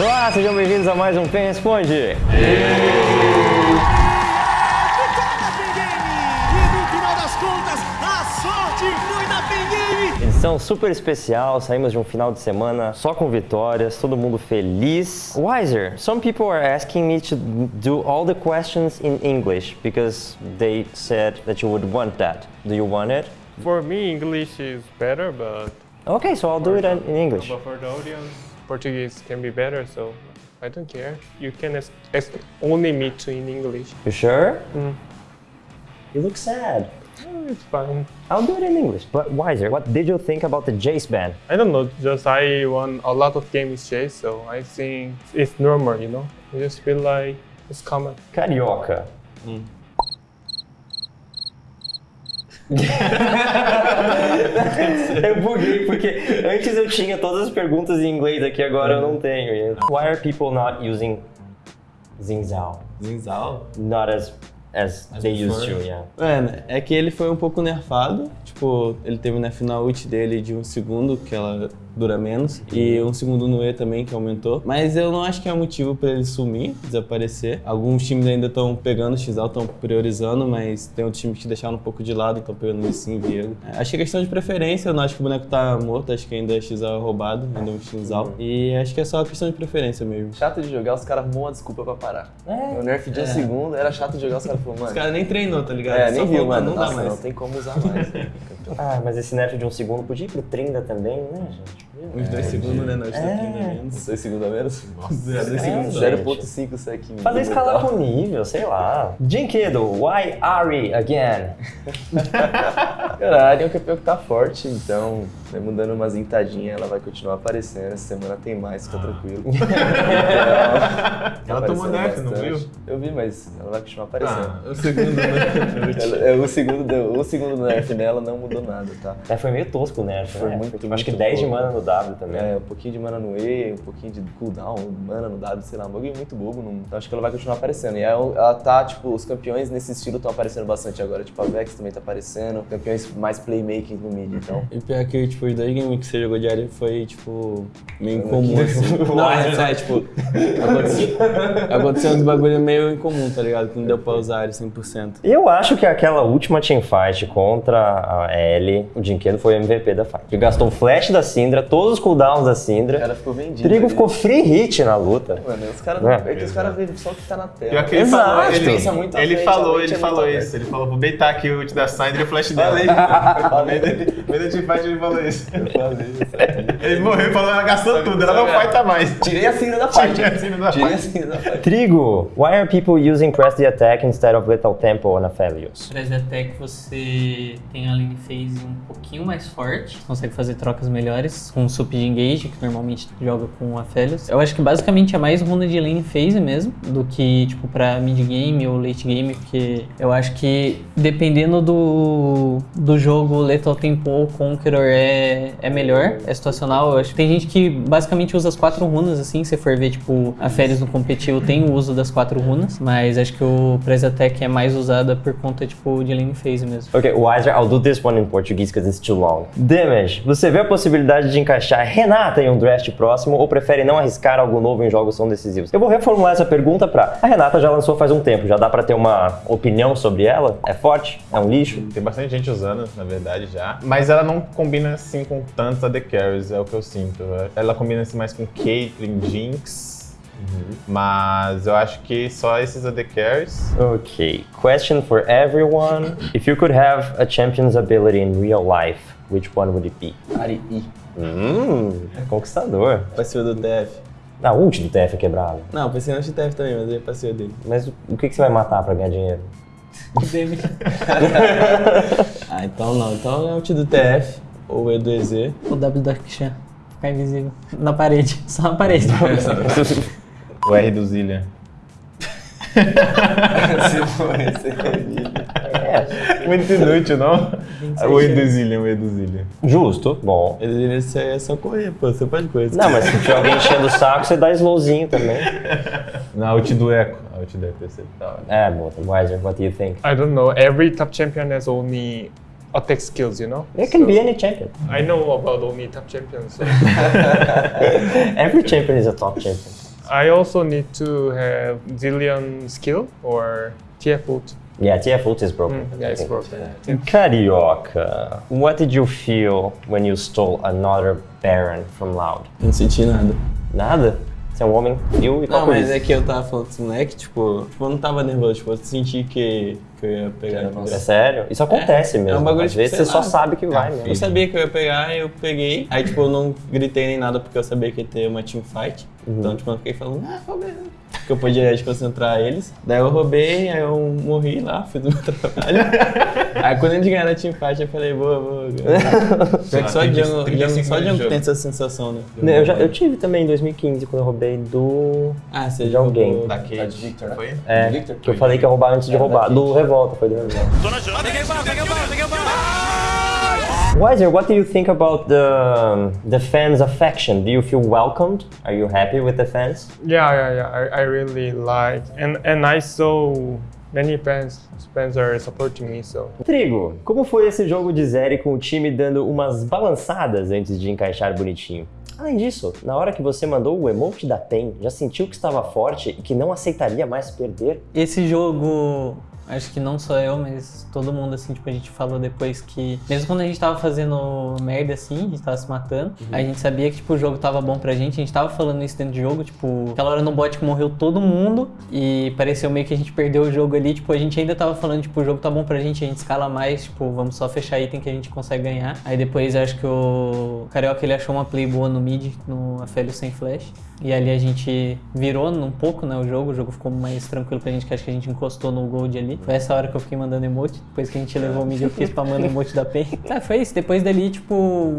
Olá, sejam bem-vindos a mais um Quem Responde. Edição super especial, saímos de um final de semana só com vitórias, todo mundo feliz. Wiser, some people are asking me to do all the questions in English because they said that you would want that. Do you want it? For me, English is better, but, Okay, so I'll do it in English. but for the audience, Portuguese can be better, so I don't care. You can only me to in English. You sure? Mm. You look sad. Oh, it's fine. I'll do it in English. But Wiser, what did you think about the Jace ban? I don't know, just I won a lot of games chase, so I think it's normal, you know? I just feel like it's common. Carioca. eu buguei porque antes eu tinha todas as perguntas em inglês aqui, agora eu não tenho. Why are people not using Zinzao? Zinzal? Not as as they used to, yeah. Mano, é que ele foi um pouco nerfado. Tipo, ele teve o nerf na ult dele de um segundo, que ela dura menos. E um segundo no E também, que aumentou. Mas eu não acho que é motivo pra ele sumir, desaparecer. Alguns times ainda estão pegando o Xal, estão priorizando, mas tem outros times que deixaram um pouco de lado, estão pegando o Sim, Viego. É, Acho que é questão de preferência, eu não acho que o boneco tá morto, acho que ainda é Xal roubado, ainda é um Xal. E acho que é só questão de preferência mesmo. Chato de jogar, os caras arrumam uma desculpa pra parar. O nerf de um segundo era chato de jogar, os caras falaram, Os mano. caras nem treinou, tá ligado? É, Só nem viu, mano. Não dá Nossa, mais. não tem como usar mais. Ah, mas esse nerf de um segundo podia ir pro Trinda também, né, gente? Uns dois segundos, né? Nós É. estamos aqui menos. Dois segundos a menos? É, gente. 0.5 sec. Fazer escalar com nível, sei lá. Jinkedo, why Ari again? Cara, a Ari é um campeão que tá forte, então, mesmo dando umas entadinhas, ela vai continuar aparecendo. Essa semana tem mais, fica tranquilo. Então, Ela tomou aparecendo nerf, não bastante. viu? Eu vi, mas ela vai continuar aparecendo. Ah, o segundo, né? Ela- é, o, segundo, do- o segundo do nerf nela não mudou nada, tá? É, foi meio tosco o nerf, Foi né? muito, Acho que muito 10 de mana no W também. É, um pouquinho de mana no E, um pouquinho de cooldown, mana no W, sei lá, um bagulho muito bobo. Não... Então acho que ela vai continuar aparecendo. E ela, ela tá, tipo, os campeões nesse estilo estão aparecendo bastante agora. Tipo, a Vex também tá aparecendo, campeões mais playmaking no mid, então. E pior que, tipo, os dois games que você jogou de área foi, tipo, meio incomum, assim. Não, é sério, tipo, aconteceu, aconteceu uns bagulho meio incomum, tá ligado? Que não deu pra usar área 100%. Eu acho que aquela última teamfight contra a Ellie, o Jinkedo foi o MVP da fight. Ele gastou o flash da Syndra, todos os cooldowns da O Syndra. cara ficou vendido. Trigo ali. ficou free hit na luta. Mano, os caras É. é. que os caras veem só o que tá na tela. Que ele Exato. falou, ele, Pensa muito ele frente, falou, ele é falou isso. Ele falou, vou beitar aqui o ult da Syndra e o flash dela. Falei. No meio da teamfight ele falou isso. Eu falei, isso Ele morreu e falou, ela gastou tudo, ela não fighta mais. Tirei a cena da fight. Tirei a Syndra da Tirei a fight. cena da fight. Trigo, why are people using press the attack instead of lethal tempo on Aphelios? Press Attack você tem a lane phase um pouquinho mais forte, consegue fazer trocas melhores com o sup de engage, que normalmente joga com Aphelios. Eu acho que basicamente é mais runa de lane phase mesmo, do que tipo pra mid game ou late game, porque eu acho que dependendo do, do jogo, Lethal Tempo ou Conqueror é, é melhor, é situacional. Eu acho que tem gente que basicamente usa as quatro runas, assim, se for ver, tipo, a Férias no competitivo tem o uso das quatro runas, mas acho que o Press Attack é mais usada por conta, tipo, de lane phase mesmo. Ok, Wiser, I'll do this one in Portuguese because it's too long. Damage, você vê a possibilidade de encaixar Renata em um draft próximo ou prefere não arriscar algo novo em jogos tão decisivos? Eu vou reformular essa pergunta pra a Renata já lançou faz um tempo, já dá pra ter uma opinião sobre ela? É forte? É um lixo? Tem bastante gente usando, na verdade, já. Mas ela não combina assim com tantos AD Carries, é o que eu sinto. Ela combina assim mais com Caitlyn, Jinx. Mas eu acho que só esses AD Carries. Ok, question for everyone. If you could have a champion's ability in real life, which one would it be? Ari. Hum, conquistador. Passiva do TF. A ult do TF é quebrada. Não, pensei no TF também, mas ele é passiva dele. Mas o que que você vai matar pra ganhar dinheiro? Ah, então não. Então é o T do TF, ou o E do EZ. O W da Kshan, ficar invisível. Na parede, só na parede. O R do Zillian. Se for esse É, Muito inútil, não? O E do Zillian, o E do Zillian. justo, bom. Só- é só correr, pô. Você pode correr. Não, mas se tiver alguém enchendo o saco, você dá slowzinho também. Na ult do Echo. A ult do ser da hora. É, boa. Wiser, what do you think? I don't know, every top champion has only attack skills, you know? It can So, be any champion. I know about only top champions, so Every champion is a top champion. I also need to have Zillion skill or TF ult. Yeah, TF ult is broken. Mm, yeah, it's broken. Carioca, what did you feel when you stole another Baron from Loud? Não senti nada. Nada? Você é um homem frio e Não, mas é que eu tava falando com esse moleque, tipo, tipo, eu não tava nervoso, tipo, eu senti que, que eu ia pegar. Nossa. É sério? Isso acontece É, mesmo. é um bagulho, Às vezes você só lá. sabe que vai mesmo. Eu sabia que eu ia pegar, eu peguei. Aí, tipo, eu não gritei nem nada porque eu sabia que ia ter uma teamfight. Uhum. Então, tipo, eu fiquei falando, ah, roubei. Porque eu podia desconcentrar eles. Daí eu roubei, aí eu morri lá, fiz o meu trabalho. aí quando eles ganharam a teamfight, eu falei, boa, boa. Só Tem Django, Django, 35 só Django tem essa sensação, né? Não, Eu, já, eu tive também em 2015, quando eu roubei do. Ah, você De alguém. Da Kate. de Victor? Foi? É, Victor? que eu falei que ia roubar antes de É, roubar. Do Kate. Revolta, foi do Revolta. Weiser, what do you think about the the fans' affection? Do you feel welcomed? Are you happy with the fans? Yeah, yeah, yeah. I, I really like and and I saw many fans fans are supporting me. So Trigo, como foi esse jogo de Zeri com o time dando umas balançadas antes de encaixar bonitinho? Além disso, na hora que você mandou o emote da PEN, já sentiu que estava forte e que não aceitaria mais perder? Esse jogo, acho que não só eu, mas todo mundo, assim, tipo, a gente falou depois que, mesmo quando a gente tava fazendo merda assim, a gente tava se matando, a gente sabia que, tipo, o jogo tava bom pra gente, a gente tava falando isso dentro do jogo, tipo, aquela hora no bot que morreu todo mundo e pareceu meio que a gente perdeu o jogo ali, tipo, a gente ainda tava falando, tipo, o jogo tá bom pra gente, a gente escala mais, tipo, vamos só fechar item que a gente consegue ganhar. Aí depois acho que o Carioca ele achou uma play boa no mid, no Aphelios sem flash. E ali a gente virou um pouco, né, o jogo, o jogo ficou mais tranquilo pra gente, que acho que a gente encostou no gold ali. Foi essa hora que eu fiquei mandando emote, depois que a gente levou o mid eu fiquei spamando emote da PEN. Ah, foi isso, depois dali, tipo,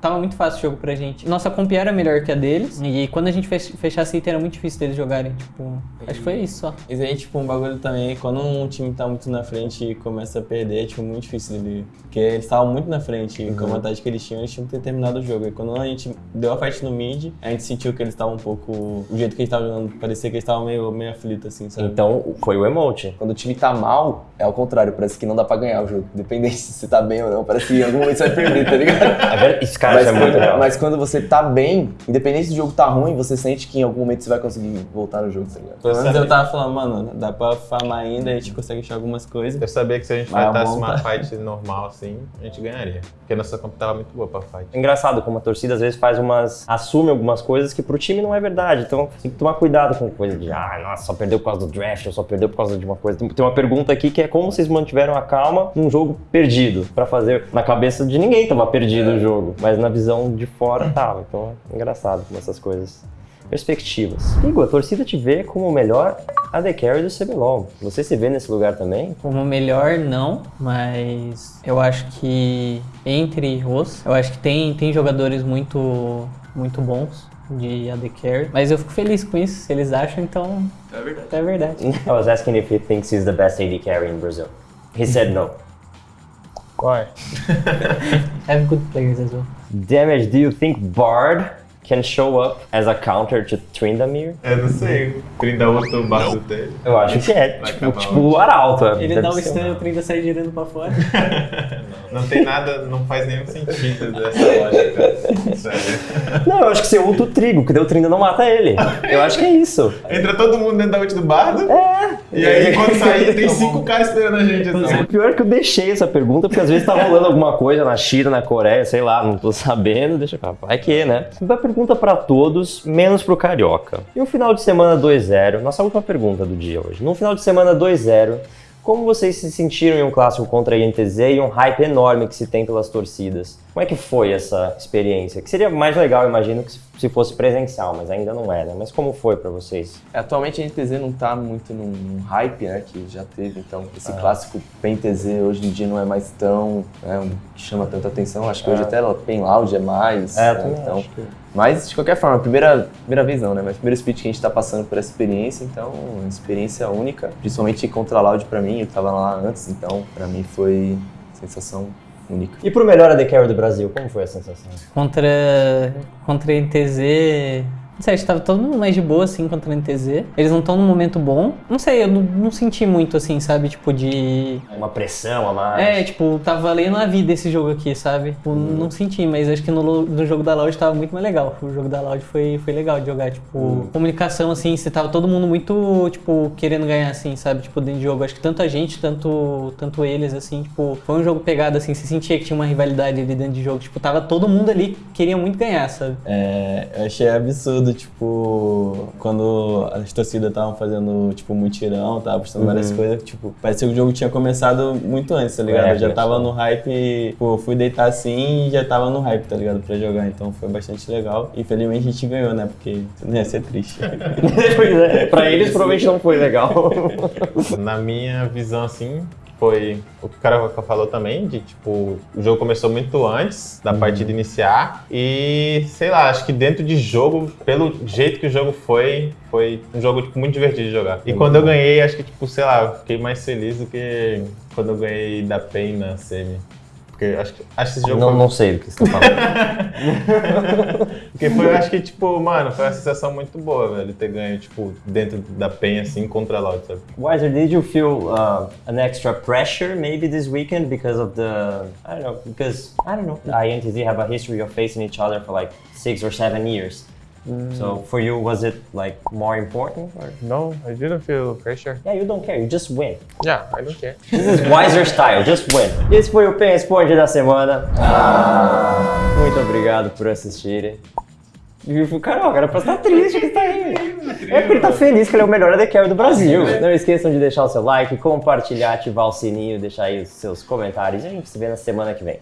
tava muito fácil o jogo pra gente. Nossa comp era melhor que a deles, e quando a gente fech- fechasse item era muito difícil deles jogarem, tipo, acho que foi isso só. Mas aí, tipo, um bagulho também, quando um time tá muito na frente e começa a perder, é, tipo, muito difícil dele. Porque eles estavam muito na frente, e com a vantagem que eles tinham, eles tinham que ter terminado o jogo. E quando a gente deu a fight no mid, a gente sentiu que eles estavam um pouco. O jeito que eles estavam jogando, parecia que eles estavam meio, meio aflitos, assim, sabe? Então, foi o emote. Quando o time tá mal, é ao contrário, parece que não dá pra ganhar o jogo. Independente se você tá bem ou não, parece que em algum momento você vai perder, tá ligado? É? Esse cara mas, isso é muito quando, real. mas quando você tá bem, independente se o jogo tá ruim, você sente que em algum momento você vai conseguir voltar no jogo, tá ligado? Pelo menos eu tava falando, mano, dá pra farmar ainda, a gente consegue achar algumas coisas. Eu sabia que se a gente monta- uma fight normal assim, a gente ganharia. Porque a nossa comp tava muito boa pra fight. É engraçado como a torcida às vezes faz umas. assume algumas coisas que pro time não é verdade. Então tem que tomar cuidado com coisa de ah, nossa, só perdeu por causa do draft, ou só perdeu por causa de uma coisa. Tem tem uma pergunta aqui que é como vocês mantiveram a calma num jogo perdido? Pra fazer. Na cabeça de ninguém tava perdido o jogo, mas na visão de fora tava. Então é engraçado como essas coisas. Perspectivas. Igor, a torcida te vê como o melhor AD Carry do CBLOL. Você se vê nesse lugar também? Como melhor, não, mas eu acho que entre os, eu acho que tem, tem jogadores muito, muito bons de AD Carry, mas eu fico feliz com isso, se eles acham, então é verdade. É verdade. I was asking if he thinks he's the best AD carry in Brazil. He said no. why? Have good players as well. Damage, do you think Bard can show up as a counter to Trindamir? Eu não sei. 30 outro barco dele. Eu acho que é. Vai Tipo, tipo o Arauto. Ele deve dá o ser stun e o Trinda sai girando pra fora. Não tem nada, não faz nenhum sentido dessa lógica. Sério. Não, eu acho que você ulta o trigo, que daí o Trinda não mata ele. Eu acho que é isso. Entra todo mundo dentro da ult do bardo. É. E aí quando sair tem cinco caras esperando a gente O assim. pior é que eu deixei essa pergunta, porque às vezes tá rolando alguma coisa na China, na Coreia, sei lá, não tô sabendo, deixa eu vai que, né? Uma pergunta pra todos, menos pro Carioca. E um final de semana 2-0, nossa última pergunta do dia hoje. Num final de semana 2-0, como vocês se sentiram em um clássico contra a INTZ e um hype enorme que se tem pelas torcidas? Como é que foi essa experiência? Que seria mais legal, imagino, que se- se fosse presencial, mas ainda não é, né? Mas como foi pra vocês? Atualmente a NTZ não tá muito num, num hype, né, que já teve, então esse clássico PEN TZ hoje em dia não é mais tão, né, que chama tanta atenção, acho que hoje até ela PEN Loud é mais, É, né, então, acho que- mas de qualquer forma, primeira, primeira vez não, né, mas primeiro split que a gente tá passando por essa experiência, então, uma experiência única, principalmente contra a Loud pra mim, eu tava lá antes, então pra mim foi sensação única. E pro melhor AD Carry do Brasil, como foi a sensação? Contra, contra a NTZ Não sei, acho que tava todo mundo mais de boa, assim, contra a NTZ. Eles não estão num momento bom. Não sei, eu não, não senti muito, assim, sabe? Tipo, de. Uma pressão a mais. É, tipo, tá valendo a vida esse jogo aqui, sabe? Tipo, não senti, mas acho que no, no jogo da Loud tava muito mais legal. O jogo da Loud foi, foi legal de jogar, tipo, comunicação, assim, você tava todo mundo muito, tipo, querendo ganhar, assim, sabe? Tipo, dentro de jogo. Acho que tanto a gente, tanto, tanto eles, assim, tipo, foi um jogo pegado, assim, você sentia que tinha uma rivalidade ali dentro de jogo. Tipo, tava todo mundo ali que queria muito ganhar, sabe? É, eu achei absurdo, tipo, quando as torcidas estavam fazendo, tipo, mutirão, tava postando várias coisas, tipo, parecia que o jogo tinha começado muito antes, tá ligado? É, eu já tava no hype, tipo, eu fui deitar assim e já tava no hype, tá ligado? Pra jogar, então foi bastante legal. Infelizmente a gente ganhou, né? Porque não ia ser triste. pois é, pra eles provavelmente não foi legal. Na minha visão, assim, foi o que o cara falou também, de tipo, o jogo começou muito antes da partida iniciar. E, sei lá, acho que dentro de jogo, pelo jeito que o jogo foi, foi um jogo tipo, muito divertido de jogar. E quando eu ganhei, acho que, tipo, sei lá, fiquei mais feliz do que quando eu ganhei da PEN na semi. Porque acho que, acho que esse jogo não, foi não sei do que você tá falando. Porque foi, acho que, tipo, mano, foi uma sensação muito boa, velho, ter ganho, tipo, dentro da penha, assim, contra a Loud, sabe? Wiser, did you feel uh, an extra pressure maybe this weekend because of the I don't know because I don't know I and TZ have a history of facing each other for like six or seven years. So for you, was it like more important? Or? No, I didn't feel pressure. Yeah, you don't care, you just win. Yeah, I don't care. This is Wiser style, just win. Esse foi o Pen Responde da semana. Muito obrigado por assistirem. O Carol, era pra estar triste que está aí. É porque ele tá feliz que ele é o melhor AD Carry do Brasil. Não esqueçam de deixar o seu like, compartilhar, ativar o sininho, deixar aí os seus comentários. E a gente se vê na semana que vem.